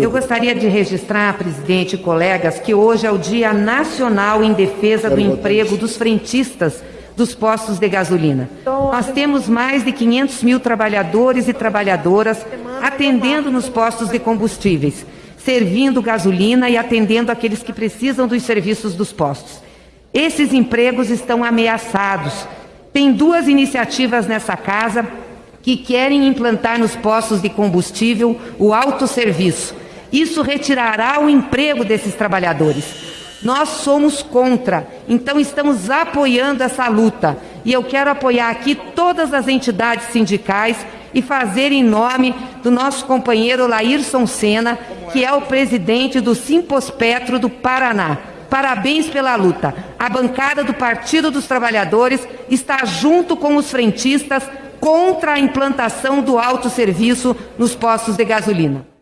Eu gostaria de registrar, presidente e colegas, que hoje é o Dia Nacional em Defesa do Emprego dos Frentistas dos postos de gasolina. Nós temos mais de 500 mil trabalhadores e trabalhadoras atendendo nos postos de combustíveis, servindo gasolina e atendendo aqueles que precisam dos serviços dos postos. Esses empregos estão ameaçados. Tem duas iniciativas nessa casa que querem implantar nos postos de combustível o autosserviço. Isso retirará o emprego desses trabalhadores. Nós somos contra, então estamos apoiando essa luta. E eu quero apoiar aqui todas as entidades sindicais e fazer em nome do nosso companheiro Laírson Senna, que é o presidente do Simpospetro do Paraná. Parabéns pela luta. A bancada do Partido dos Trabalhadores está junto com os frentistas contra a implantação do autosserviço nos postos de gasolina.